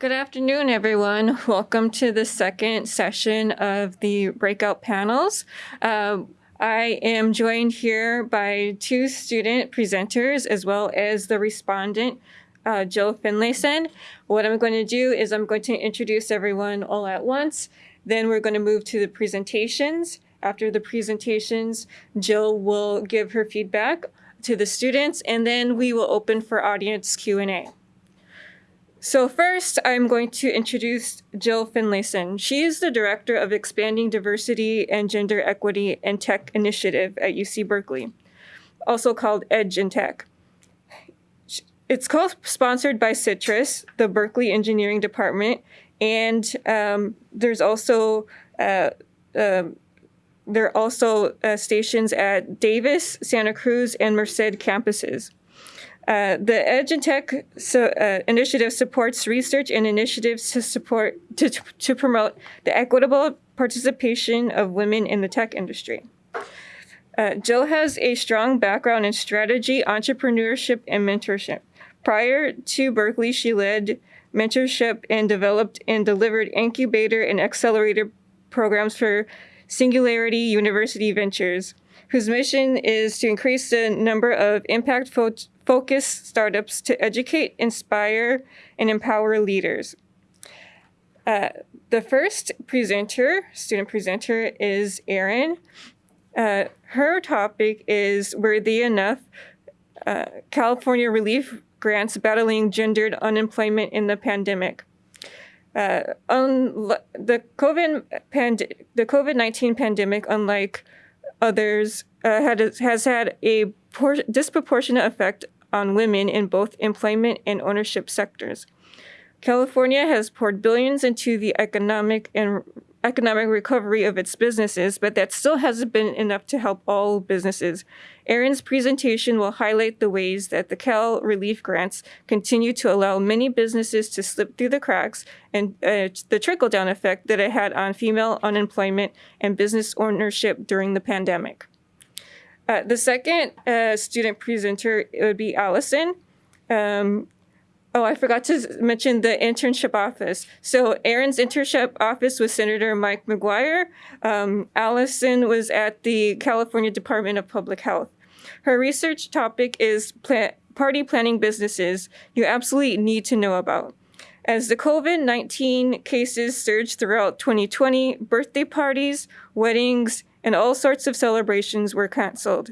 Good afternoon, everyone. Welcome to the second session of the breakout panels. Uh, I am joined here by two student presenters as well as the respondent, uh, Jill Finlayson. What I'm going to do is I'm going to introduce everyone all at once. Then we're going to move to the presentations. After the presentations, Jill will give her feedback to the students, and then we will open for audience Q&A. So first, I'm going to introduce Jill Finlayson. She is the Director of Expanding Diversity and Gender Equity and Tech Initiative at UC Berkeley, also called EDGE in Tech. It's co-sponsored by CITRIS, the Berkeley Engineering Department, and um, there's also uh, uh, there are also uh, stations at Davis, Santa Cruz, and Merced campuses. Uh, the Edge so, uh, initiative supports research and initiatives to support to, to promote the equitable participation of women in the tech industry. Uh, Jill has a strong background in strategy, entrepreneurship, and mentorship. Prior to Berkeley, she led mentorship and developed and delivered incubator and accelerator programs for Singularity University Ventures, whose mission is to increase the number of impact focus startups to educate, inspire, and empower leaders. Uh, the first presenter, student presenter, is Erin. Uh, her topic is Worthy Enough, uh, California Relief Grants Battling Gendered Unemployment in the Pandemic. Uh, the COVID pand- the COVID nineteen pandemic, unlike others, uh, had, has had a disproportionate effect on women in both employment and ownership sectors. California has poured billions into the economic and economic recovery of its businesses, but that still hasn't been enough to help all businesses. Erin's presentation will highlight the ways that the Cal relief grants continue to allow many businesses to slip through the cracks and uh, the trickle-down effect that it had on female unemployment and business ownership during the pandemic. Uh, the second uh, student presenter would be Allison. Um, oh, I forgot to mention the internship office. So Erin's internship office was Senator Mike McGuire. Um, Allison was at the California Department of Public Health. Her research topic is party planning businesses you absolutely need to know about. As the COVID-19 cases surged throughout 2020, birthday parties, weddings, and all sorts of celebrations were canceled.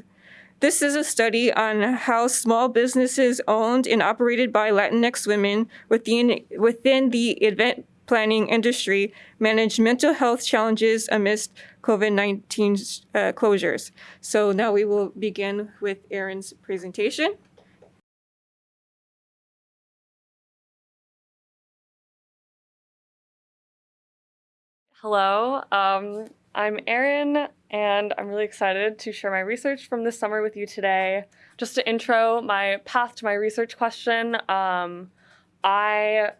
This is a study on how small businesses owned and operated by Latinx women within, within the event planning industry manage mental health challenges amidst COVID-19 uh, closures. So now we will begin with Erin's presentation. Hello, um, I'm Erin, and I'm really excited to share my research from this summer with you today. Just to intro my path to my research question, um, I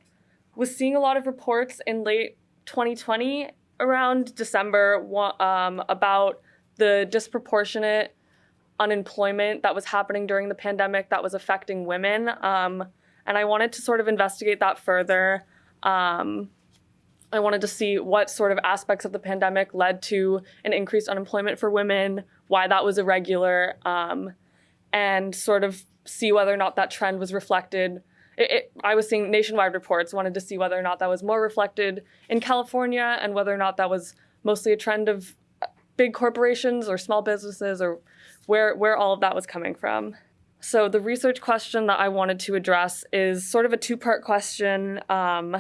was seeing a lot of reports in late 2020, around December, um, about the disproportionate unemployment that was happening during the pandemic that was affecting women. Um, and I wanted to sort of investigate that further. Um, I wanted to see what sort of aspects of the pandemic led to an increased unemployment for women, why that was irregular, um, and sort of see whether or not that trend was reflected. It, it, I was seeing nationwide reports, wanted to see whether or not that was more reflected in California and whether or not that was mostly a trend of big corporations or small businesses or where, where all of that was coming from. So the research question that I wanted to address is sort of a two-part question. Um,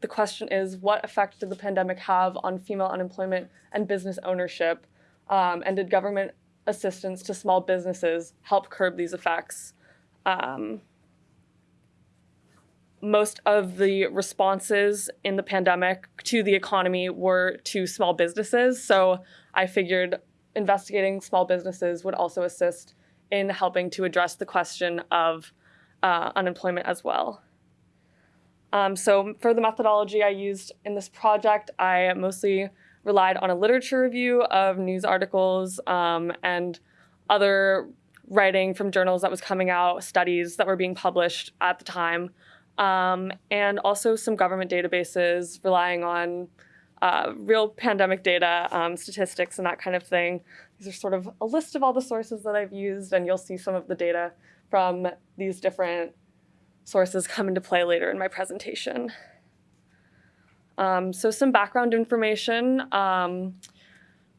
the question is, what effect did the pandemic have on female unemployment and business ownership? Um, and did government assistance to small businesses help curb these effects? Um, most of the responses in the pandemic to the economy were to small businesses. So I figured investigating small businesses would also assist in helping to address the question of uh, unemployment as well. Um, so for the methodology I used in this project, I mostly relied on a literature review of news articles um, and other writing from journals that was coming out, studies that were being published at the time. um, and also some government databases relying on uh, real pandemic data, um, statistics, and that kind of thing. These are sort of a list of all the sources that I've used, and you'll see some of the data from these different sources come into play later in my presentation. Um, so some background information. Um,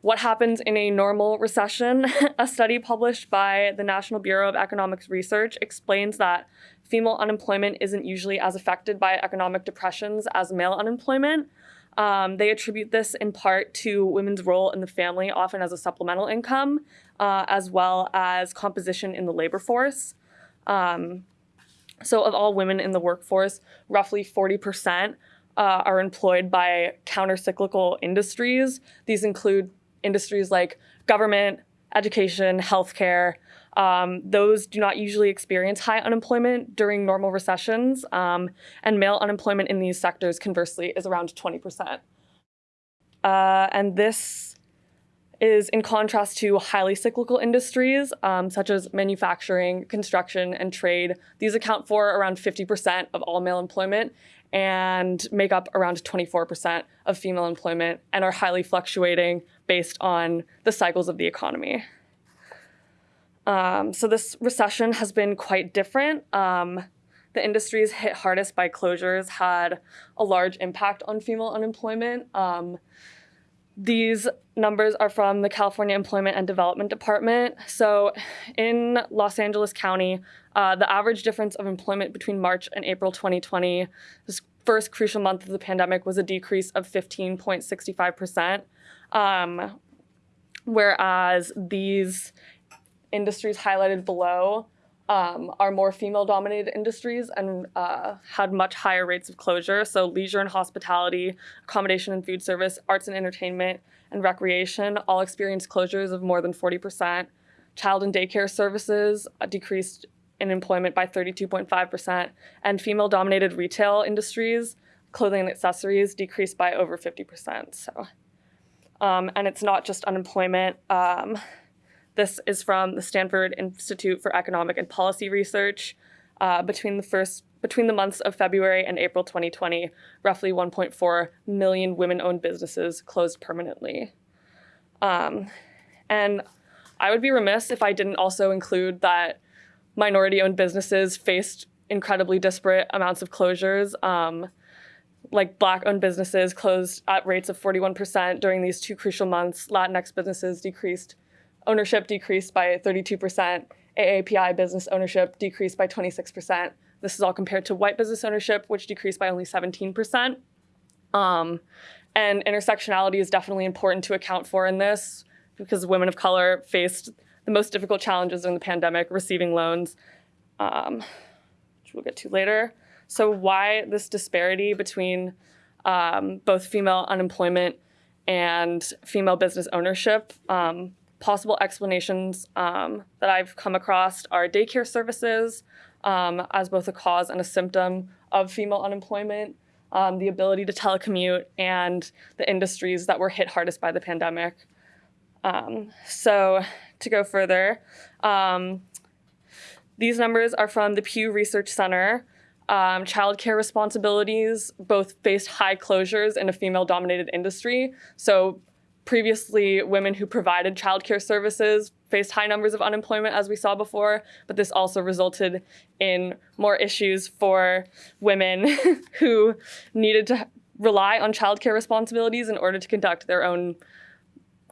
what happens in a normal recession? a study published by the National Bureau of Economics Research explains that female unemployment isn't usually as affected by economic depressions as male unemployment. Um, they attribute this in part to women's role in the family, often as a supplemental income, uh, as well as composition in the labor force. Um, so, of all women in the workforce, roughly 40% uh, are employed by countercyclical industries. These include industries like government, education, healthcare. Um, those do not usually experience high unemployment during normal recessions, um, and male unemployment in these sectors, conversely, is around 20%. Uh, and this is in contrast to highly cyclical industries um, such as manufacturing, construction, and trade. These account for around 50% of all male employment and make up around 24% of female employment and are highly fluctuating based on the cycles of the economy. Um, so this recession has been quite different. Um, the industries hit hardest by closures had a large impact on female unemployment. Um, these numbers are from the California Employment and Development Department. So in Los Angeles County, uh, the average difference of employment between March and April 2020, this first crucial month of the pandemic, was a decrease of 15.65%. Um, whereas these industries highlighted below um, are more female dominated industries and uh, had much higher rates of closure. So, leisure and hospitality, accommodation and food service, arts and entertainment, and recreation all experienced closures of more than 40%. Child and daycare services uh, decreased in employment by 32.5%, and female dominated retail industries, clothing and accessories, decreased by over 50%. So, um, and it's not just unemployment. Um, this is from the Stanford Institute for Economic and Policy Research. Uh, between the first between the months of February and April 2020, roughly 1.4 million women-owned businesses closed permanently. Um, and I would be remiss if I didn't also include that minority-owned businesses faced incredibly disparate amounts of closures. Um, like black-owned businesses closed at rates of 41% during these two crucial months. Latinx businesses decreased ownership decreased by 32%, AAPI business ownership decreased by 26%. This is all compared to white business ownership, which decreased by only 17%. Um, and intersectionality is definitely important to account for in this because women of color faced the most difficult challenges in the pandemic, receiving loans, um, which we'll get to later. So why this disparity between um, both female unemployment and female business ownership? Possible explanations um, that I've come across are daycare services um, as both a cause and a symptom of female unemployment, um, the ability to telecommute, and the industries that were hit hardest by the pandemic. Um, so to go further, um, these numbers are from the Pew Research Center. Um, childcare responsibilities both faced high closures in a female dominated industry. So previously women who provided childcare services faced high numbers of unemployment as we saw before, but this also resulted in more issues for women who needed to rely on childcare responsibilities in order to conduct their own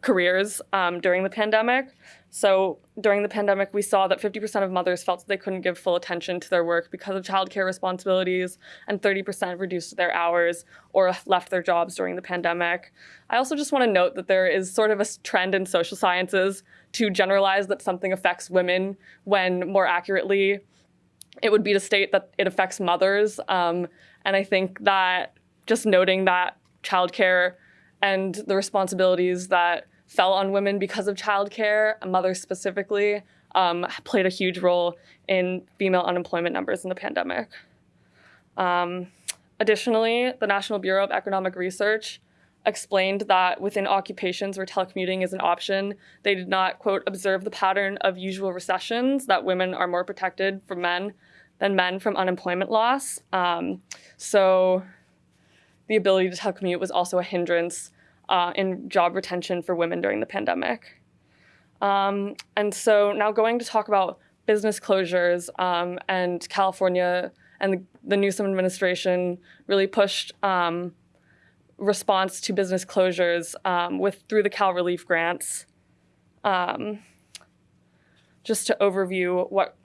careers um, during the pandemic. So during the pandemic, we saw that 50% of mothers felt that they couldn't give full attention to their work because of childcare responsibilities, and 30% reduced their hours or left their jobs during the pandemic. I also just want to note that there is sort of a trend in social sciences to generalize that something affects women when more accurately it would be to state that it affects mothers. Um, and I think that just noting that childcare and the responsibilities that fell on women because of childcare, mothers specifically, um, played a huge role in female unemployment numbers in the pandemic. Um, additionally, the National Bureau of Economic Research explained that within occupations where telecommuting is an option, they did not, quote, observe the pattern of usual recessions, that women are more protected from men than men from unemployment loss. Um, so the ability to telecommute was also a hindrance uh, in job retention for women during the pandemic. Um, and so now going to talk about business closures um, and California and the, the, Newsom administration really pushed um, response to business closures um, with through the Cal Relief grants. Um, just to overview what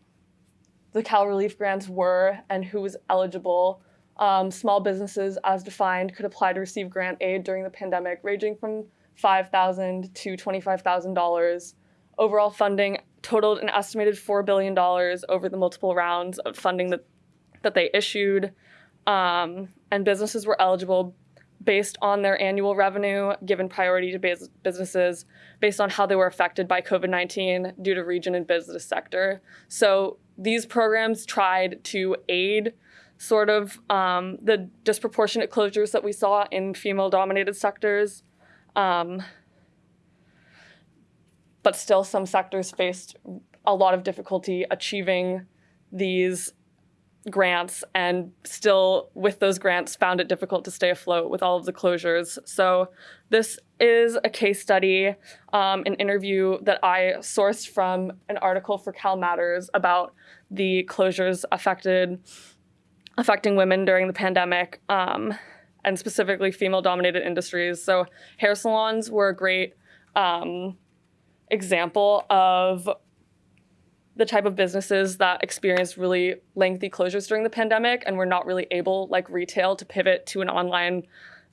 the Cal Relief grants were and who was eligible. Um, small businesses, as defined, could apply to receive grant aid during the pandemic, ranging from 5,000 to $25,000. Overall funding totaled an estimated $4 billion over the multiple rounds of funding that, that they issued. Um, and businesses were eligible based on their annual revenue, given priority to businesses based on how they were affected by COVID 19 due to region and business sector. So these programs tried to aid sort of um, the disproportionate closures that we saw in female dominated sectors. Um, but still, some sectors faced a lot of difficulty achieving these grants and still with those grants found it difficult to stay afloat with all of the closures. So this is a case study, um, an interview that I sourced from an article for Cal Matters about the closures affected affecting women during the pandemic um, and specifically female dominated industries. So hair salons were a great um, example of the type of businesses that experienced really lengthy closures during the pandemic and were not really able, like retail, to pivot to an online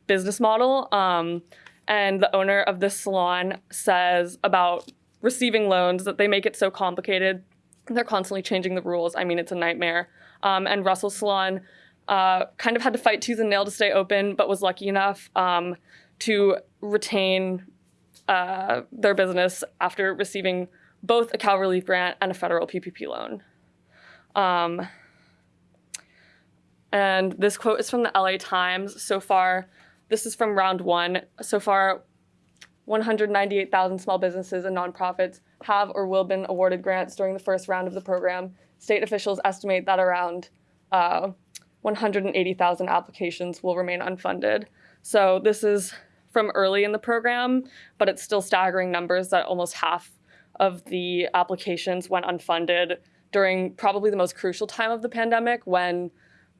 business model. Um, and the owner of this salon says about receiving loans that they make it so complicated. They're constantly changing the rules. I mean, it's a nightmare. Um, and Russell Salon uh, kind of had to fight tooth and nail to stay open, but was lucky enough um, to retain uh, their business after receiving both a Cal Relief grant and a federal PPP loan. Um, and this quote is from the LA Times. So far, this is from round one. So far, 198,000 small businesses and nonprofits have or will been awarded grants during the first round of the program. State officials estimate that around uh, 180,000 applications will remain unfunded. So this is from early in the program, but it's still staggering numbers that almost half of the applications went unfunded during probably the most crucial time of the pandemic when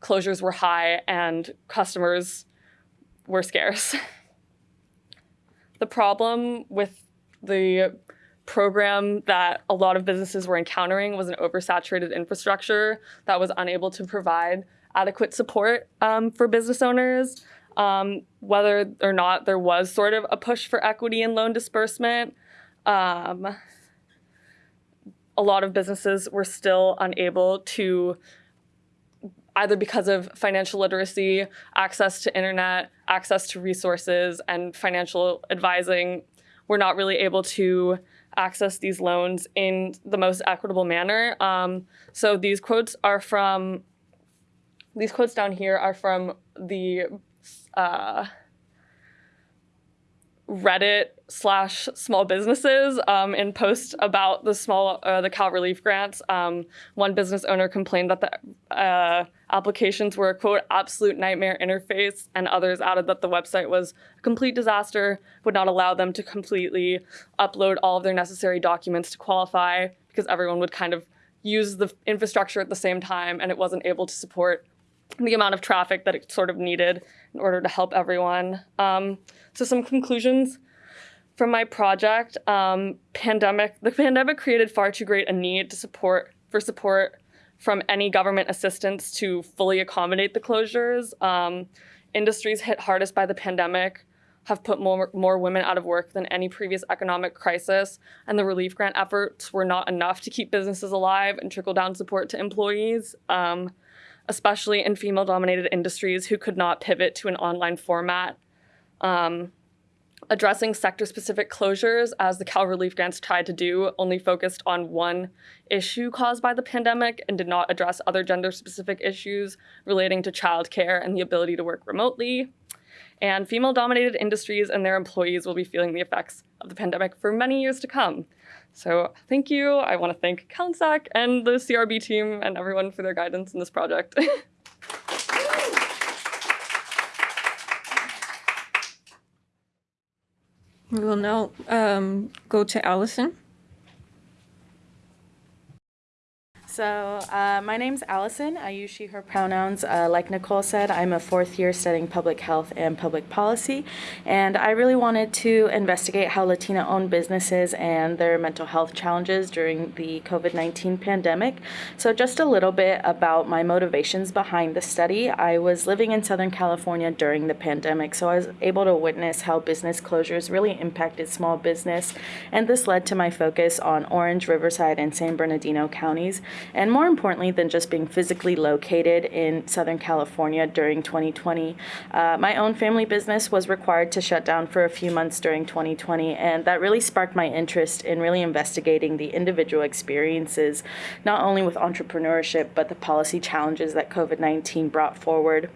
closures were high and customers were scarce. the problem with the program that a lot of businesses were encountering was an oversaturated infrastructure that was unable to provide adequate support um, for business owners. Um, whether or not there was sort of a push for equity and loan disbursement. Um, a lot of businesses were still unable to either because of financial literacy, access to internet, access to resources, and financial advising, were not really able to access these loans in the most equitable manner. Um, so these quotes are from, these quotes down here are from the uh, Reddit slash small businesses um, in post about the small uh, the Cal Relief grants. Um, one business owner complained that the uh, applications were a quote absolute nightmare interface, and others added that the website was a complete disaster, would not allow them to completely upload all of their necessary documents to qualify because everyone would kind of use the infrastructure at the same time, and it wasn't able to support the amount of traffic that it sort of needed in order to help everyone. Um, so some conclusions from my project. Um, pandemic, the pandemic created far too great a need to support for support from any government assistance to fully accommodate the closures. Um, industries hit hardest by the pandemic have put more, more women out of work than any previous economic crisis, and the relief grant efforts were not enough to keep businesses alive and trickle down support to employees. Um, especially in female dominated industries who could not pivot to an online format. Um, addressing sector specific closures, as the Cal Relief Grants tried to do, only focused on one issue caused by the pandemic and did not address other gender specific issues relating to childcare and the ability to work remotely. and female dominated industries and their employees will be feeling the effects of the pandemic for many years to come. So thank you. I want to thank CALNSAC and the CRB team and everyone for their guidance in this project. We will now um, go to Allison. So uh, my name's Allison. I use she, her pronouns. Uh, like Nicole said, I'm a fourth year studying public health and public policy. And I really wanted to investigate how Latina owned businesses and their mental health challenges during the COVID-19 pandemic. So just a little bit about my motivations behind the study. I was living in Southern California during the pandemic, so I was able to witness how business closures really impacted small business. And this led to my focus on Orange, Riverside, and San Bernardino counties and more importantly than just being physically located in Southern California during 2020, uh, my own family business was required to shut down for a few months during 2020, and that really sparked my interest in really investigating the individual experiences, not only with entrepreneurship, but the policy challenges that COVID 19 brought forward.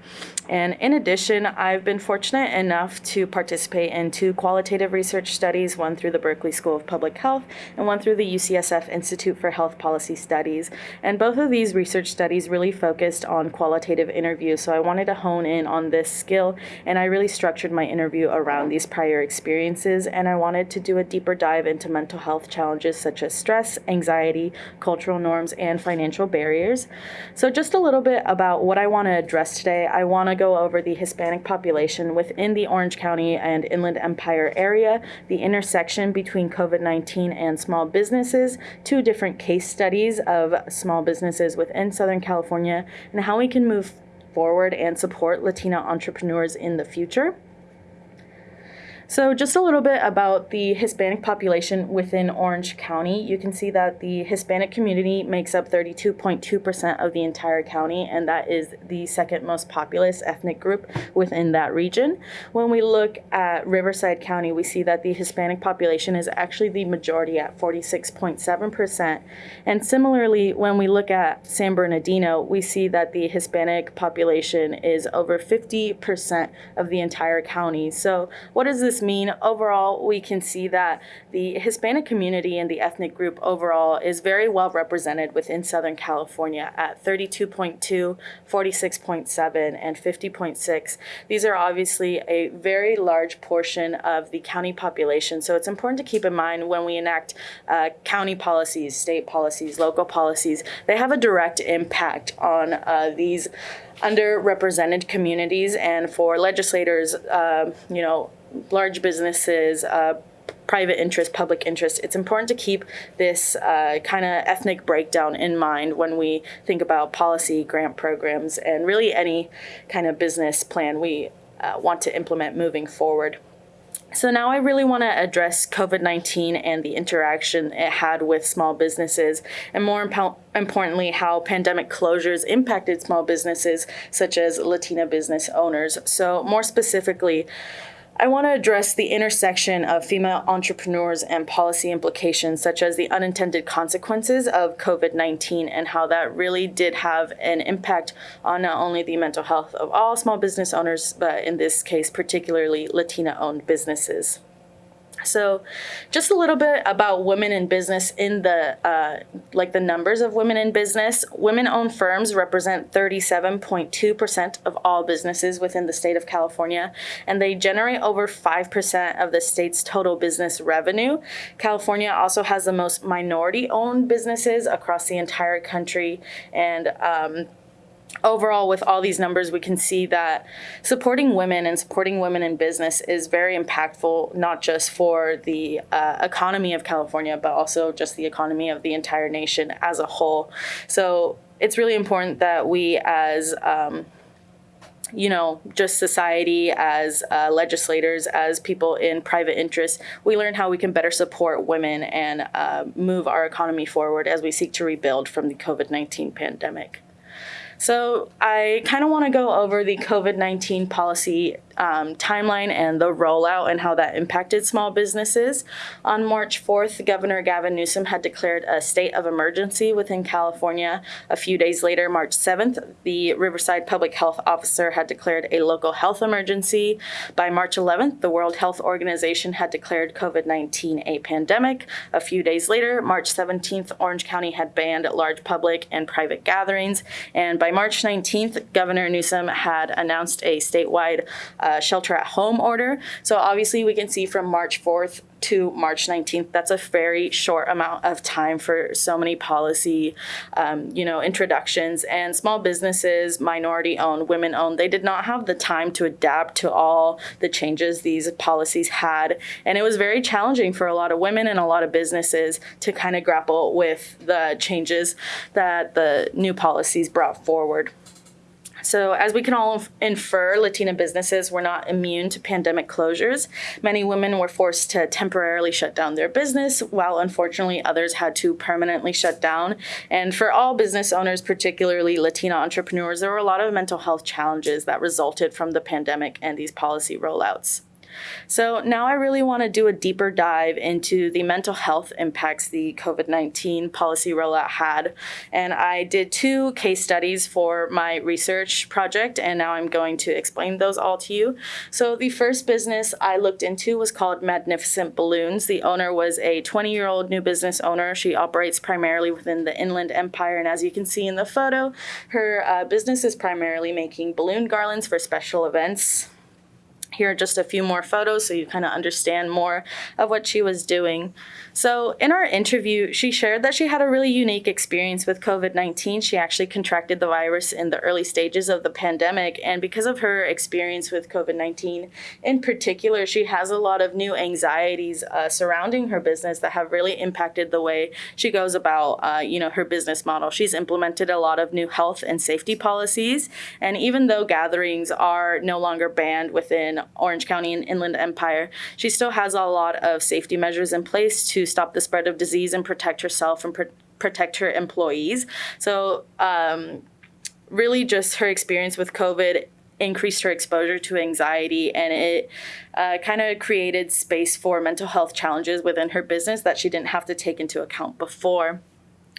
And in addition, I've been fortunate enough to participate in two qualitative research studies, one through the Berkeley School of Public Health and one through the UCSF Institute for Health Policy Studies. And both of these research studies really focused on qualitative interviews. So I wanted to hone in on this skill, and I really structured my interview around these prior experiences. And I wanted to do a deeper dive into mental health challenges such as stress, anxiety, cultural norms, and financial barriers. So, just a little bit about what I want to address today. I want to go over the Hispanic population within the Orange County and Inland Empire area, the intersection between COVID 19 and small businesses, two different case studies of small businesses within Southern California and how we can move forward and support Latina entrepreneurs in the future. So just a little bit about the Hispanic population within Orange County. You can see that the Hispanic community makes up 32.2% of the entire county, and that is the second most populous ethnic group within that region. When we look at Riverside County, we see that the Hispanic population is actually the majority at 46.7%. And similarly, when we look at San Bernardino, we see that the Hispanic population is over 50% of the entire county. So what does this mean? Overall, we can see that the Hispanic community and the ethnic group overall is very well represented within Southern California at 32.2, 46.7, and 50.6. These are obviously a very large portion of the county population, so it's important to keep in mind when we enact uh, county policies, state policies, local policies, they have a direct impact on uh, these underrepresented communities and for legislators, uh, you know, large businesses, uh, private interest, public interest. It's important to keep this uh, kind of ethnic breakdown in mind when we think about policy, grant programs, and really any kind of business plan we uh, want to implement moving forward. So now I really want to address COVID-19 and the interaction it had with small businesses, and more impo- importantly, how pandemic closures impacted small businesses such as Latina business owners. So more specifically, I want to address the intersection of female entrepreneurs and policy implications, such as the unintended consequences of COVID 19 and how that really did have an impact on not only the mental health of all small business owners, but in this case, particularly Latina owned businesses. So, just a little bit about women in business in the uh, like the numbers of women in business. Women-owned firms represent 37.2% of all businesses within the state of California, and they generate over 5% of the state's total business revenue. California also has the most minority-owned businesses across the entire country, and um, overall, with all these numbers, we can see that supporting women and supporting women in business is very impactful, not just for the uh, economy of California, but also just the economy of the entire nation as a whole. So it's really important that we, as um, you know, just society, as uh, legislators, as people in private interest, we learn how we can better support women and uh, move our economy forward as we seek to rebuild from the COVID 19 pandemic. So I kind of want to go over the COVID 19 policy um, timeline and the rollout and how that impacted small businesses. On March 4th, Governor Gavin Newsom had declared a state of emergency within California. A few days later, March 7th, the Riverside Public Health Officer had declared a local health emergency. By March 11th, the World Health Organization had declared COVID 19 a pandemic. A few days later, March 17th, Orange County had banned large public and private gatherings. And by March 19th, Governor Newsom had announced a statewide uh, shelter at home order. So obviously, we can see from March 4th to March 19th. That's a very short amount of time for so many policy, um, you know, introductions. And small businesses, minority owned, women owned, they did not have the time to adapt to all the changes these policies had. And it was very challenging for a lot of women and a lot of businesses to kind of grapple with the changes that the new policies brought forward. So, as we can all infer, Latina businesses were not immune to pandemic closures. Many women were forced to temporarily shut down their business, while unfortunately others had to permanently shut down. And for all business owners, particularly Latina entrepreneurs, there were a lot of mental health challenges that resulted from the pandemic and these policy rollouts. So now I really want to do a deeper dive into the mental health impacts the COVID 19 policy rollout had. And I did two case studies for my research project, and now I'm going to explain those all to you. So the first business I looked into was called Magnificent Balloons. The owner was a 20 year old new business owner. She operates primarily within the Inland Empire, and as you can see in the photo, her uh, business is primarily making balloon garlands for special events. Here are just a few more photos so you kind of understand more of what she was doing. So, in our interview, she shared that she had a really unique experience with COVID 19. She actually contracted the virus in the early stages of the pandemic. And because of her experience with COVID 19 in particular, she has a lot of new anxieties uh, surrounding her business that have really impacted the way she goes about uh, you know, her business model. She's implemented a lot of new health and safety policies. And even though gatherings are no longer banned within Orange County and Inland Empire, she still has a lot of safety measures in place to stop the spread of disease and protect herself and pr- protect her employees. So, um, really, just her experience with COVID increased her exposure to anxiety and it uh, kind of created space for mental health challenges within her business that she didn't have to take into account before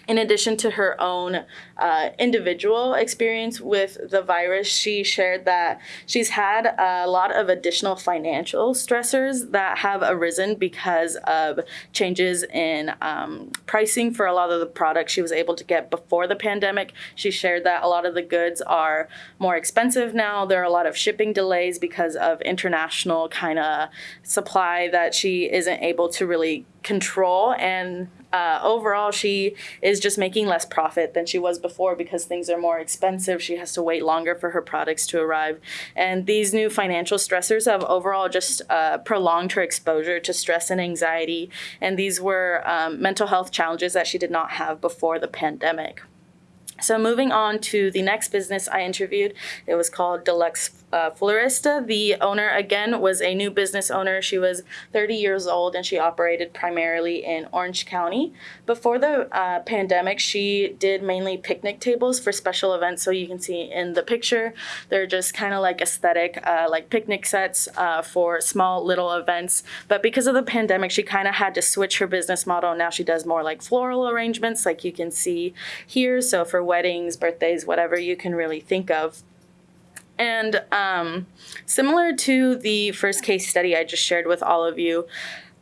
in addition to her own uh, individual experience with the virus, she shared that she's had a lot of additional financial stressors that have arisen because of changes in um, pricing for a lot of the products she was able to get before the pandemic. She shared that a lot of the goods are more expensive now. There are a lot of shipping delays because of international kind of supply that she isn't able to really control and uh, overall, she is just making less profit than she was before because things are more expensive. She has to wait longer for her products to arrive. And these new financial stressors have overall just uh, prolonged her exposure to stress and anxiety. And these were um, mental health challenges that she did not have before the pandemic. So moving on to the next business I interviewed, it was called Deluxe uh, Florista. The owner, again, was a new business owner. She was 30 years old and she operated primarily in Orange County. Before the uh, pandemic, she did mainly picnic tables for special events. So you can see in the picture, they're just kind of like aesthetic, uh, like picnic sets uh, for small little events. But because of the pandemic, she kind of had to switch her business model. Now she does more like floral arrangements, like you can see here. So for weddings, birthdays, whatever you can really think of. And um, similar to the first case study I just shared with all of you,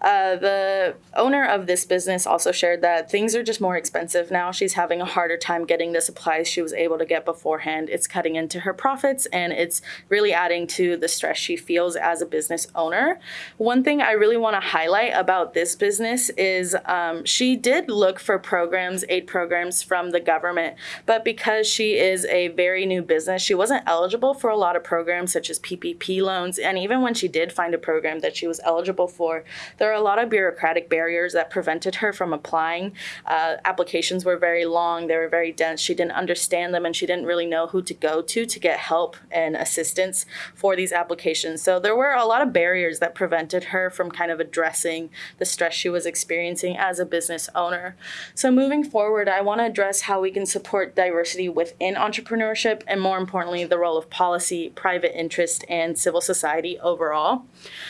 uh, the owner of this business also shared that things are just more expensive now. She's having a harder time getting the supplies she was able to get beforehand. It's cutting into her profits and it's really adding to the stress she feels as a business owner. One thing I really want to highlight about this business is um, she did look for programs, aid programs from the government, but because she is a very new business, she wasn't eligible for a lot of programs such as PPP loans. And even when she did find a program that she was eligible for, there were a lot of bureaucratic barriers that prevented her from applying. Uh, applications were very long, they were very dense. She didn't understand them and she didn't really know who to go to to get help and assistance for these applications. So there were a lot of barriers that prevented her from kind of addressing the stress she was experiencing as a business owner. So moving forward, I want to address how we can support diversity within entrepreneurship and more importantly, the role of policy, private interest, and civil society overall.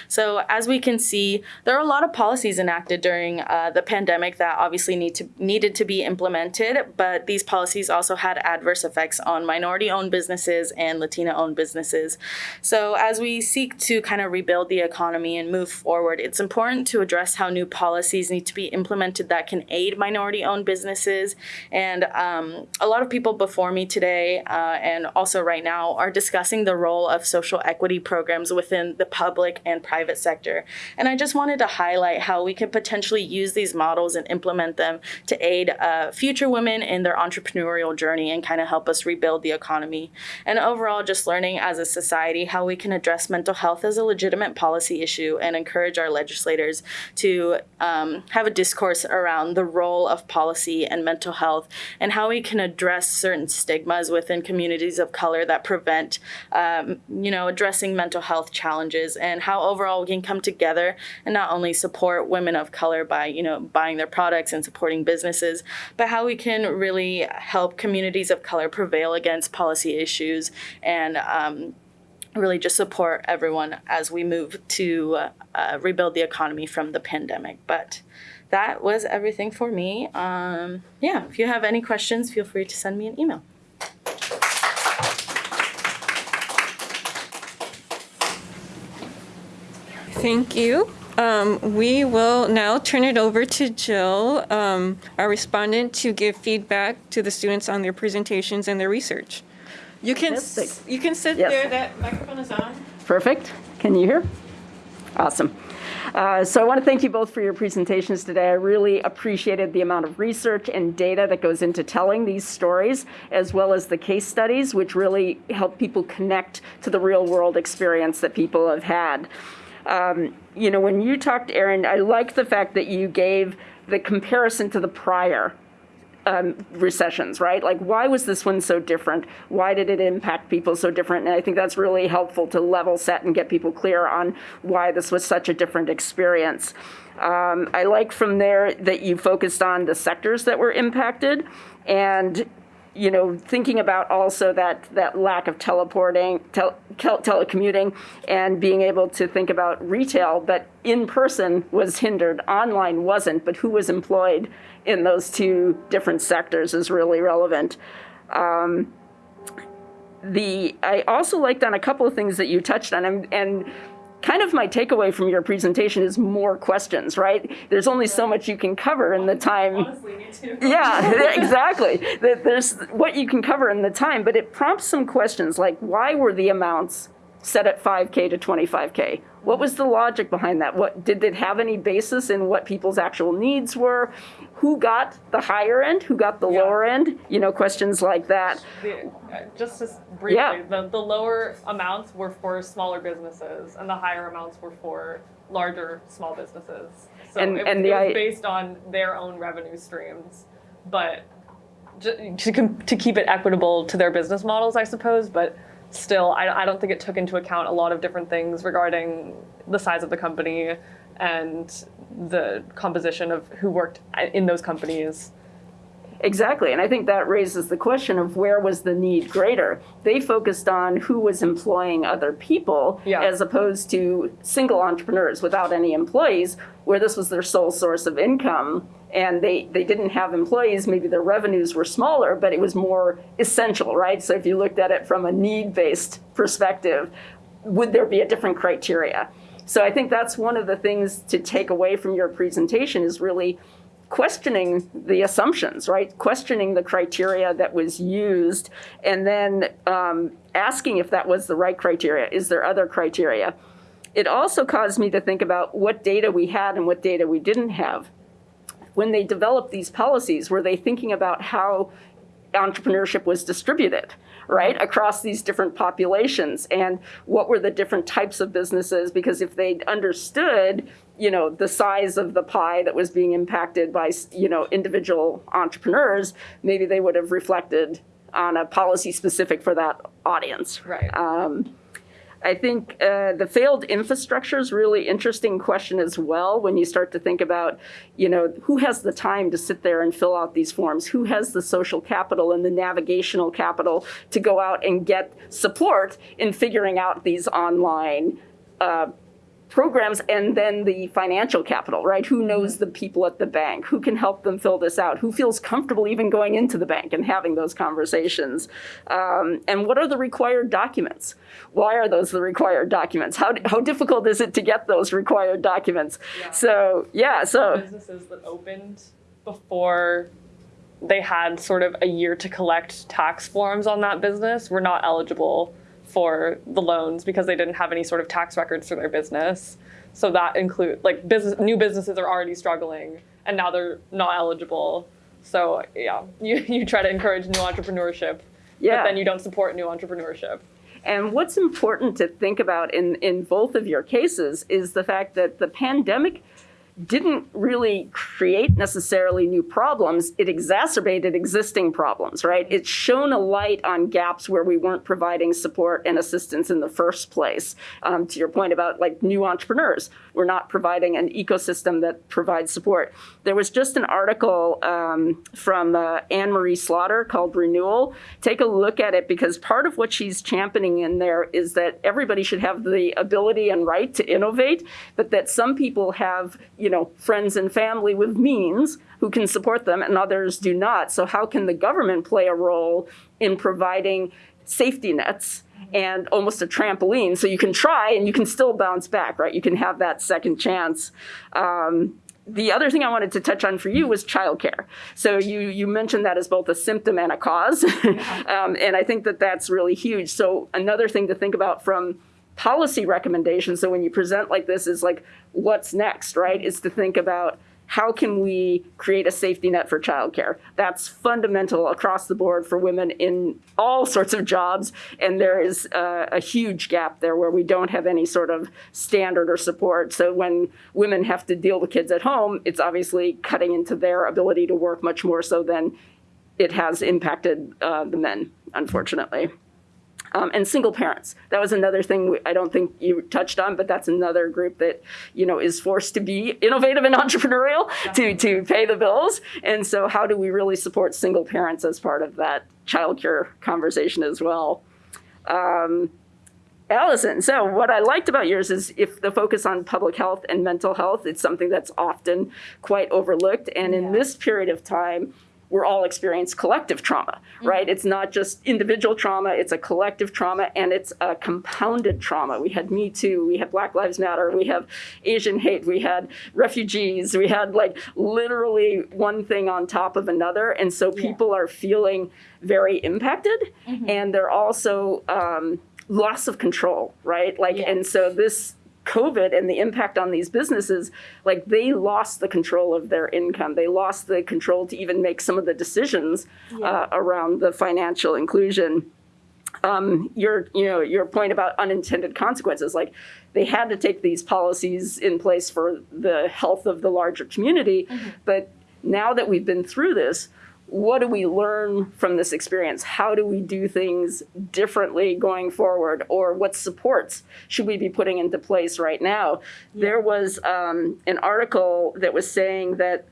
So as we can see, there are a lot of policies enacted during uh, the pandemic that obviously need to needed to be implemented, but these policies also had adverse effects on minority-owned businesses and Latina-owned businesses. So as we seek to kind of rebuild the economy and move forward, it's important to address how new policies need to be implemented that can aid minority-owned businesses. And um, a lot of people before me today uh, and also right now are discussing the role of social equity programs within the public and private sector. And I just wanted to highlight how we can potentially use these models and implement them to aid uh, future women in their entrepreneurial journey and kind of help us rebuild the economy. And overall, just learning as a society how we can address mental health as a legitimate policy issue and encourage our legislators to um, have a discourse around the role of policy and mental health and how we can address certain stigmas within communities of color that prevent, um, you know, addressing mental health challenges and how overall we can come together and not only support women of color by, you know, buying their products and supporting businesses, but how we can really help communities of color prevail against policy issues and um, really just support everyone as we move to uh, rebuild the economy from the pandemic. But that was everything for me. Um, yeah, if you have any questions, feel free to send me an email. Thank you. Um, we will now turn it over to Jill, um, our respondent, to give feedback to the students on their presentations and their research. You can, you can sit Yes. there, that microphone is on. Perfect. Can you hear? Awesome. Uh, So I want to thank you both for your presentations today. I really appreciated the amount of research and data that goes into telling these stories, as well as the case studies, which really help people connect to the real-world experience that people have had. Um, You know, when you talked, Erin, I like the fact that you gave the comparison to the prior um, recessions, right? Like, why was this one so different? Why did it impact people so different? And I think that's really helpful to level set and get people clear on why this was such a different experience. Um, I like from there that you focused on the sectors that were impacted and you know, thinking about also that, that lack of teleporting, tel, tel, telecommuting, and being able to think about retail, but in person was hindered, online wasn't, but who was employed in those two different sectors is really relevant. Um, the I also liked on a couple of things that you touched on, and, and kind of my takeaway from your presentation is more questions, right? There's only so much you can cover in the time. Honestly, me too. Yeah, exactly. That There's what you can cover in the time, but it prompts some questions like why were the amounts set at 5K to 25K? What was the logic behind that? What did it have any basis in what people's actual needs were? Who got the higher end? Who got the Yeah. lower end? You know, questions like that. The, uh, just to briefly, Yeah. the, the lower amounts were for smaller businesses, and the higher amounts were for larger small businesses. So And- it, and it the was based on their own revenue streams, but to to keep it equitable to their business models, I suppose. But still, I, I don't think it took into account a lot of different things regarding the size of the company and the composition of who worked in those companies. Exactly, and I think that raises the question of where was the need greater? They focused on who was employing other people Yeah. as opposed to single entrepreneurs without any employees, where this was their sole source of income. And they, they didn't have employees, maybe their revenues were smaller, but it was more essential, right? So if you looked at it from a need-based perspective, would there be a different criteria? So I think that's one of the things to take away from your presentation is really questioning the assumptions, right? Questioning the criteria that was used, and then um, asking if that was the right criteria. Is there other criteria? It also caused me to think about what data we had and what data we didn't have. When they developed these policies, were they thinking about how entrepreneurship was distributed right across these different populations? And what were the different types of businesses? Because if they understood you know the size of the pie that was being impacted by you know individual entrepreneurs maybe they would have reflected on a policy specific for that audience. Right. um, I think uh, the failed infrastructure is really interesting question as well when you start to think about, you know, who has the time to sit there and fill out these forms? Who has the social capital and the navigational capital to go out and get support in figuring out these online uh, programs and then the financial capital, right? Who knows the people at the bank? Who can help them fill this out? Who feels comfortable even going into the bank and having those conversations? Um, and what are the required documents? Why are those the required documents? How, how difficult is it to get those required documents? Yeah. So, yeah, so, businesses that opened before they had sort of a year to collect tax forms on that business were not eligible for the loans because they didn't have any sort of tax records for their business. So that include like business new businesses are already struggling and now they're not eligible. So yeah, you, you try to encourage new entrepreneurship, Yeah. but then you don't support new entrepreneurship. And what's important to think about in, in both of your cases is the fact that the pandemic didn't really create necessarily new problems. It exacerbated existing problems, right? It shone a light on gaps where we weren't providing support and assistance in the first place. Um, to your point about like new entrepreneurs, we're not providing an ecosystem that provides support. There was just an article um, from uh, Anne Marie Slaughter called Renewal. Take a look at it because part of what she's championing in there is that everybody should have the ability and right to innovate, but that some people have, you know, friends and family with means who can support them and others do not. So how can the government play a role in providing safety nets and almost a trampoline so you can try and you can still bounce back, right? You can have that second chance. Um, the other thing I wanted to touch on for you was childcare. So you you mentioned that as both a symptom and a cause, um, and I think that that's really huge. So another thing to think about from policy recommendations. So when you present like this, is like what's next, right? Is to think about how can we create a safety net for childcare? That's fundamental across the board for women in all sorts of jobs, and there is uh, a huge gap there where we don't have any sort of standard or support. So when women have to deal with kids at home, it's obviously cutting into their ability to work much more so than it has impacted uh, the men, unfortunately. Um, and single parents. That was another thing we- I don't think you touched on, but that's another group that you know is forced to be innovative and entrepreneurial to to pay the bills. And so, how do we really support single parents as part of that childcare conversation as well? Um, Allison, so what I liked about yours is if the focus on public health and mental health, it's something that's often quite overlooked. And in this period of time, we're all experiencing collective trauma, right? It's not just individual trauma, it's a collective trauma and it's a compounded trauma. We had Me Too, we had Black Lives Matter, we have Asian hate, we had refugees, we had like literally one thing on top of another. And so people are feeling very impacted and they're also um, loss of control, right? Like, Yeah. and so this COVID and the impact on these businesses, like they lost the control of their income. They lost the control to even make some of the decisions uh, around the financial inclusion. Um, your, you know, your point about unintended consequences, like they had to take these policies in place for the health of the larger community, but now that we've been through this, what do we learn from this experience? How do we do things differently going forward? Or what supports should we be putting into place right now? There was um, an article that was saying that,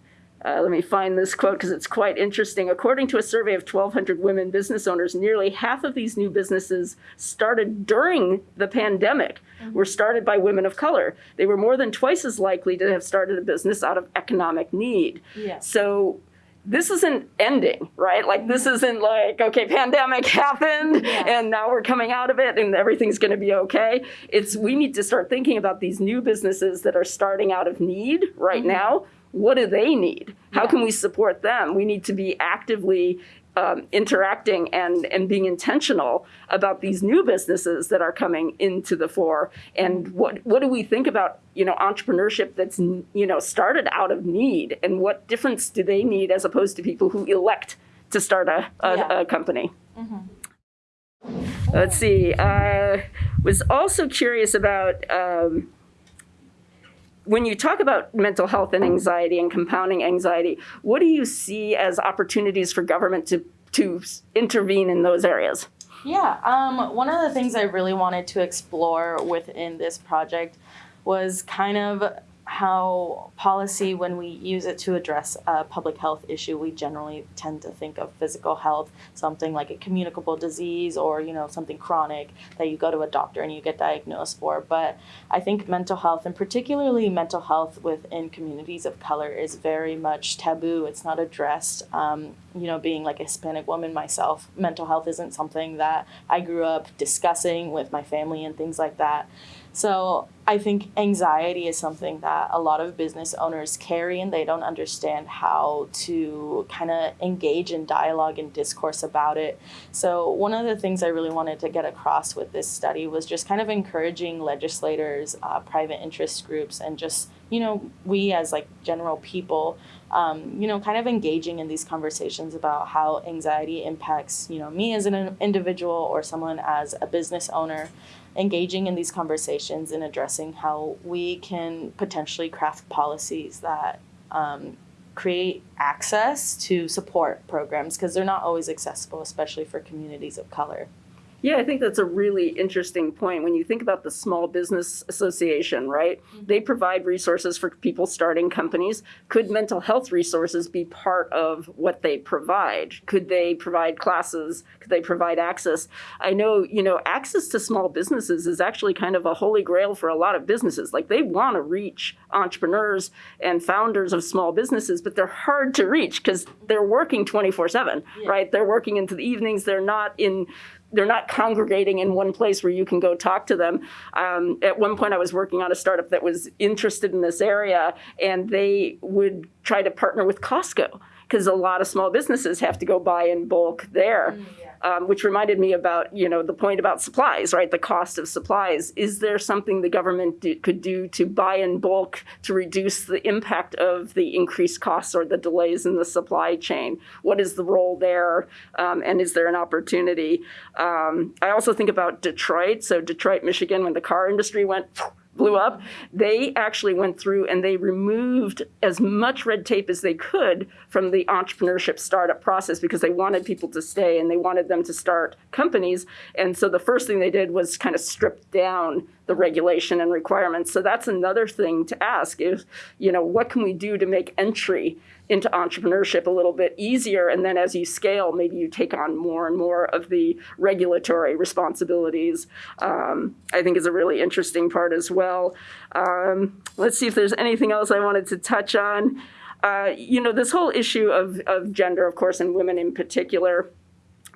uh, let me find this quote because it's quite interesting. According to a survey of 1,200 women business owners, nearly half of these new businesses started during the pandemic were started by women of color. They were more than twice as likely to have started a business out of economic need. Yes. So this isn't ending, right? Like this isn't like, okay, pandemic happened Yeah. and now we're coming out of it and everything's going to be okay. It's we need to start thinking about these new businesses that are starting out of need right mm-hmm. now. What do they need? How can we support them? We need to be actively um, interacting and, and being intentional about these new businesses that are coming into the fore and what what do we think about you know entrepreneurship that's you know started out of need and what difference do they need as opposed to people who elect to start a, a, Yeah. a company. Let's see. Uh, was also curious about um, when you talk about mental health and anxiety and compounding anxiety. What do you see as opportunities for government to to intervene in those areas? Yeah, um, one of the things I really wanted to explore within this project was kind of how policy, when we use it to address a public health issue, we generally tend to think of physical health, something like a communicable disease or you know something chronic that you go to a doctor and you get diagnosed for. But I think mental health, and particularly mental health within communities of color, is very much taboo. It's not addressed. Um, you know, being like a Hispanic woman myself, mental health isn't something that I grew up discussing with my family and things like that. So I think anxiety is something that a lot of business owners carry and they don't understand how to kind of engage in dialogue and discourse about it. So one of the things I really wanted to get across with this study was just kind of encouraging legislators, uh, private interest groups, and just you know we as like general people um, you know, kind of engaging in these conversations about how anxiety impacts, you know, me as an individual or someone as a business owner, engaging in these conversations and addressing how we can potentially craft policies that um, create access to support programs because they're not always accessible, especially for communities of color. Yeah, I think that's a really interesting point. When you think about the Small Business Association, right? Mm-hmm. They provide resources for people starting companies. Could mental health resources be part of what they provide? Could they provide classes? Could they provide access? I know, you know, access to small businesses is actually kind of a holy grail for a lot of businesses. Like they want to reach entrepreneurs and founders of small businesses, but they're hard to reach because they're working 24 7, right? They're working into the evenings. They're not in they're not congregating in one place where you can go talk to them. Um, at one point, I was working on a startup that was interested in this area, and they would try to partner with Costco because a lot of small businesses have to go buy in bulk there. Um, which reminded me about you know the point about supplies, right? The cost of supplies. Is there something the government do, could do to buy in bulk to reduce the impact of the increased costs or the delays in the supply chain? What is the role there, um, and is there an opportunity? Um, I also think about Detroit. So Detroit, Michigan, when the car industry went blew up, they actually went through and they removed as much red tape as they could from the entrepreneurship startup process because they wanted people to stay and they wanted them to start companies. And so the first thing they did was kind of strip down the regulation and requirements. So that's another thing to ask is, you know, what can we do to make entry into entrepreneurship a little bit easier? And then as you scale, maybe you take on more and more of the regulatory responsibilities. Um, I think is a really interesting part as well. Um, let's see if there's anything else I wanted to touch on. Uh, you know, this whole issue of, of gender, of course, and women in particular,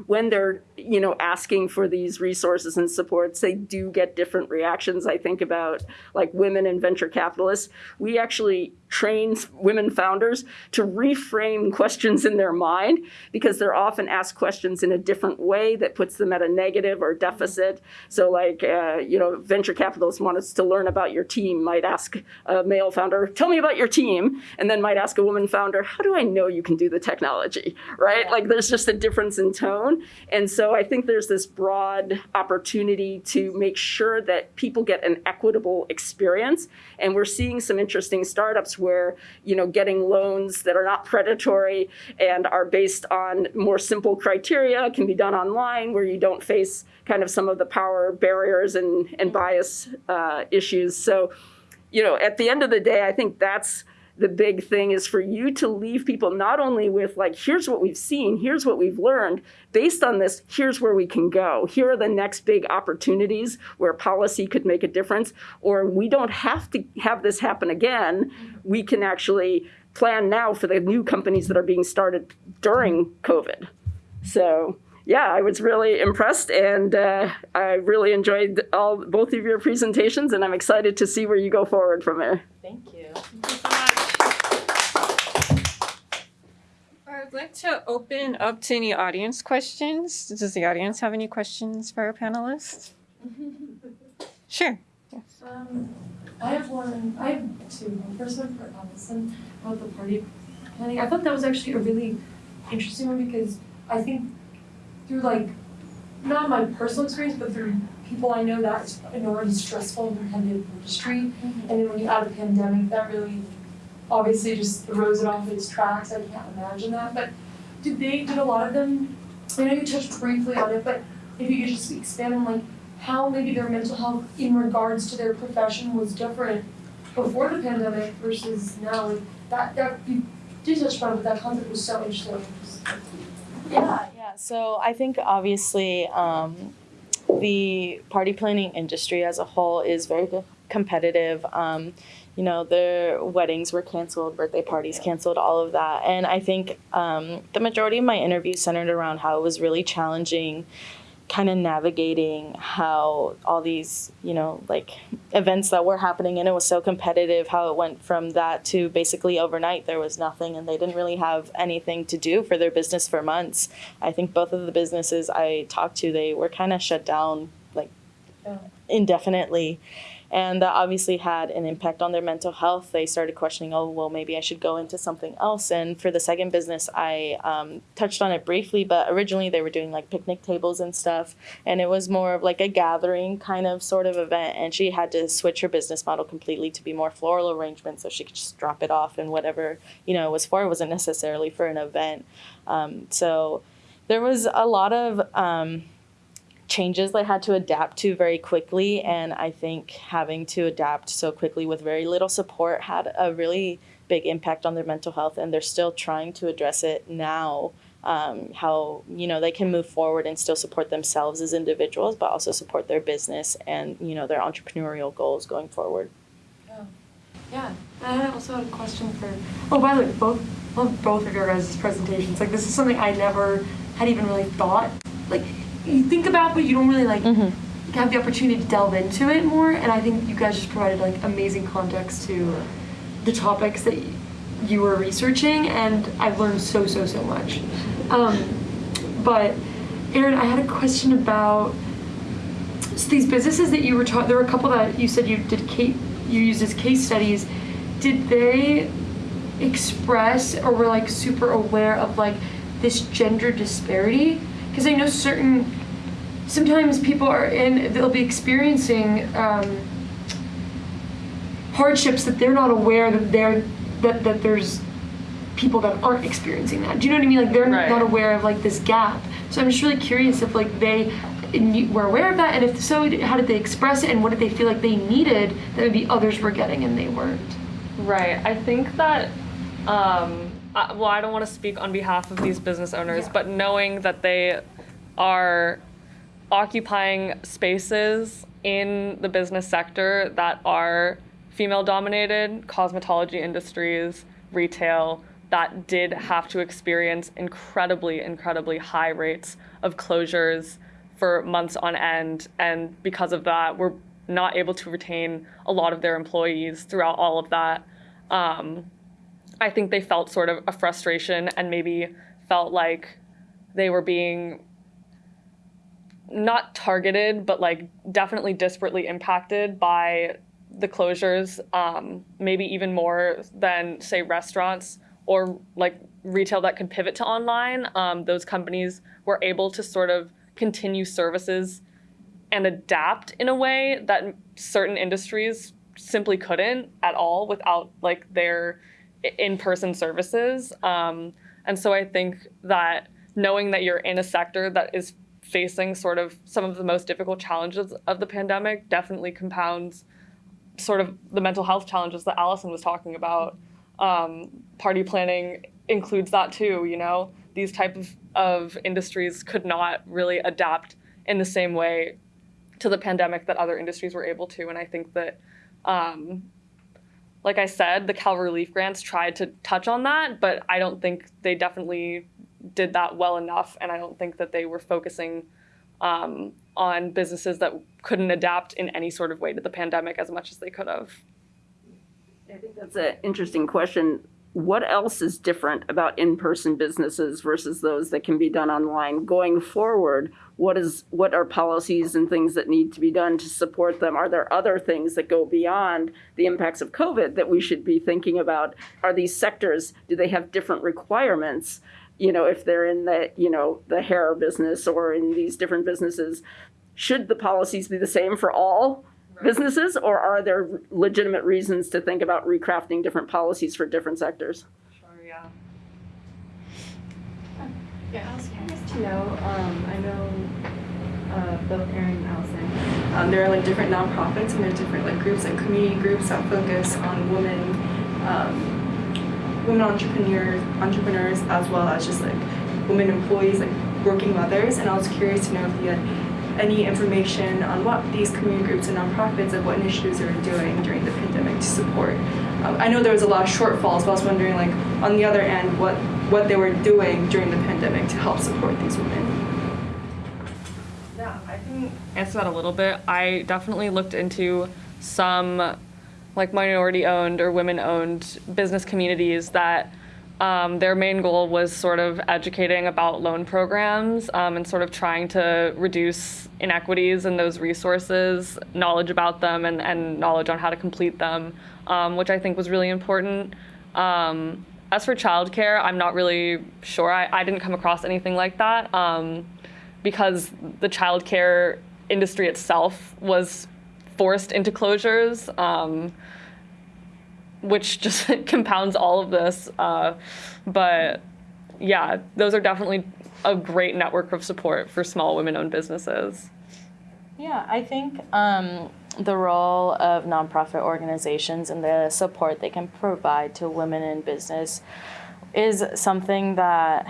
when they're you know asking for these resources and supports they do get different reactions i think about like women and venture capitalists. We actually train women founders to reframe questions in their mind because they're often asked questions in a different way that puts them at a negative or deficit. So like uh, you know venture capitalists want us to learn about your team might ask a male founder tell me about your team and then might ask a woman founder how do i know you can do the technology? Right? Like there's just a difference in tone. And so I think there's this broad opportunity to make sure that people get an equitable experience. And we're seeing some interesting startups where, you know, getting loans that are not predatory and are based on more simple criteria can be done online where you don't face kind of some of the power barriers and, and bias uh, issues. So, you know, at the end of the day, I think that's the big thing is for you to leave people not only with like here's what we've seen here's what we've learned based on this here's where we can go here are the next big opportunities where policy could make a difference or we don't have to have this happen again we can actually plan now for the new companies that are being started during covid so yeah, I was really impressed, and uh, I really enjoyed all both of your presentations, and I'm excited to see where you go forward from there. Thank you. I'd like to open up to any audience questions. Does the audience have any questions for our panelists? Sure. Um, I have one, I have two. First one for Allison about the party planning. I thought that was actually a really interesting one because I think through like not my personal experience, but through people I know that it's an already stressful and competitive industry, and then when you add a pandemic, that really obviously just throws it off its tracks. I can't imagine that. But did they? Did a lot of them? I know you touched briefly on it, but if you could just expand on like how maybe their mental health in regards to their profession was different before the pandemic versus now. Like that, that you did touch upon, but that concept was so interesting. Yeah, yeah. So I think obviously um, the party planning industry as a whole is very co- competitive. Um, you know, their weddings were canceled, birthday parties canceled, all of that. And I think um, the majority of my interviews centered around how it was really challenging kind of navigating how all these you know like events that were happening and it was so competitive how it went from that to basically overnight there was nothing and they didn't really have anything to do for their business for months i think both of the businesses i talked to they were kind of shut down like Yeah. indefinitely and that obviously had an impact on their mental health. They started questioning oh well maybe i should go into something else. And for the second business i um, touched on it briefly but originally they were doing like picnic tables and stuff. And it was more of like a gathering kind of sort of event. And she had to switch her business model completely to be more floral arrangements so she could just drop it off and whatever you know it was for. It wasn't necessarily for an event. Um, so there was a lot of um, changes they had to adapt to very quickly and i think having to adapt so quickly with very little support had a really big impact on their mental health and they're still trying to address it now um, how you know they can move forward and still support themselves as individuals but also support their business and you know their entrepreneurial goals going forward Yeah, and I also had a question for. Oh, by the way, both love both of your guys' presentations. Like this is something I never had even really thought. Like you think about, but you don't really like have the opportunity to delve into it more. And I think you guys just provided like amazing context to the topics that you were researching, and I've learned so so so much. Um, but Erin, I had a question about so these businesses that you were taught. There were a couple that you said you did case, you used as case studies. Did they express or were like super aware of like this gender disparity? Because I know certain sometimes people are in they'll be experiencing um, hardships that they're not aware that they're that, that there's people that aren't experiencing that. Do you know what I mean? Like they're Right. not aware of like this gap. So I'm just really curious if like they were aware of that, and if so, how did they express it, and what did they feel like they needed that maybe others were getting and they weren't? Right. I think that, um, I, well, I don't want to speak on behalf of these business owners, Yeah. but knowing that they are occupying spaces in the business sector that are female dominated, cosmetology industries, retail, that did have to experience incredibly, incredibly high rates of closures for months on end. And because of that, we're not able to retain a lot of their employees throughout all of that. Um, I think they felt sort of a frustration and maybe felt like they were being not targeted, but like definitely disparately impacted by the closures, um, maybe even more than, say, restaurants or like retail that could pivot to online. Um, those companies were able to sort of continue services and adapt in a way that certain industries simply couldn't at all without like their in-person services. Um, and so i think that knowing that you're in a sector that is facing sort of some of the most difficult challenges of the pandemic definitely compounds sort of the mental health challenges that allison was talking about. Um, party planning includes that too you know? These type of, of industries could not really adapt in the same way to the pandemic that other industries were able to. And I think that, um, like I said, the Cal Relief Grants tried to touch on that, but I don't think they definitely did that well enough. And I don't think that they were focusing um, on businesses that couldn't adapt in any sort of way to the pandemic as much as they could have. I think that's an interesting question. What else is different about in-person businesses versus those that can be done online going forward? What is what are policies and things that need to be done to support them? Are there other things that go beyond the impacts of COVID that we should be thinking about? Are these sectors do they have different requirements you know, if they're in the, you know, the hair business or in these different businesses, should the policies be the same for all businesses or are there legitimate reasons to think about recrafting different policies for different sectors? Sure, yeah. Yeah, I was curious to know, um, I know, uh, both Erin and Allison, um, there are like different nonprofits and there's different like groups, like community groups that focus on women, um, women entrepreneurs, entrepreneurs as well as just like women employees, like working mothers. And I was curious to know if you had any information on what these community groups and nonprofits, like what initiatives were doing during the pandemic to support. Um, I know there was a lot of shortfalls, but I was wondering like on the other end, what what they were doing during the pandemic to help support these women. Yeah, I answer that a little bit. I definitely looked into some like minority owned or women owned business communities that um, their main goal was sort of educating about loan programs um, and sort of trying to reduce inequities in those resources, knowledge about them, and, and knowledge on how to complete them, um, which I think was really important. Um, as for childcare, I'm not really sure. I, I didn't come across anything like that um, because the childcare industry itself was forced into closures, um, which just compounds all of this. Uh, but yeah, those are definitely a great network of support for small women owned businesses. Yeah, I think um, the role of nonprofit organizations and the support they can provide to women in business is something that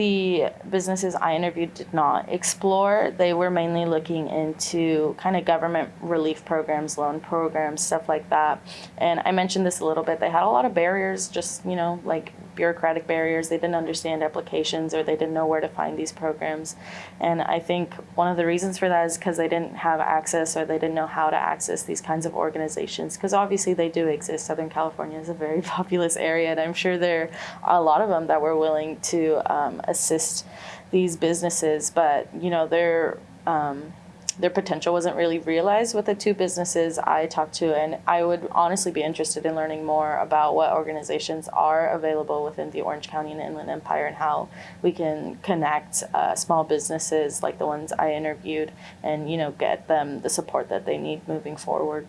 the businesses I interviewed did not explore. They were mainly looking into kind of government relief programs, loan programs, stuff like that. And I mentioned this a little bit. They had a lot of barriers, just, you know, like bureaucratic barriers. They didn't understand applications or they didn't know where to find these programs. And I think one of the reasons for that is because they didn't have access or they didn't know how to access these kinds of organizations. Because obviously they do exist. Southern California is a very populous area, and I'm sure there are a lot of them that were willing to um, assist these businesses. But you know, they're um, their potential wasn't really realized with the two businesses I talked to, and I would honestly be interested in learning more about what organizations are available within the Orange County and Inland Empire and how we can connect uh, small businesses like the ones I interviewed and you know get them the support that they need moving forward.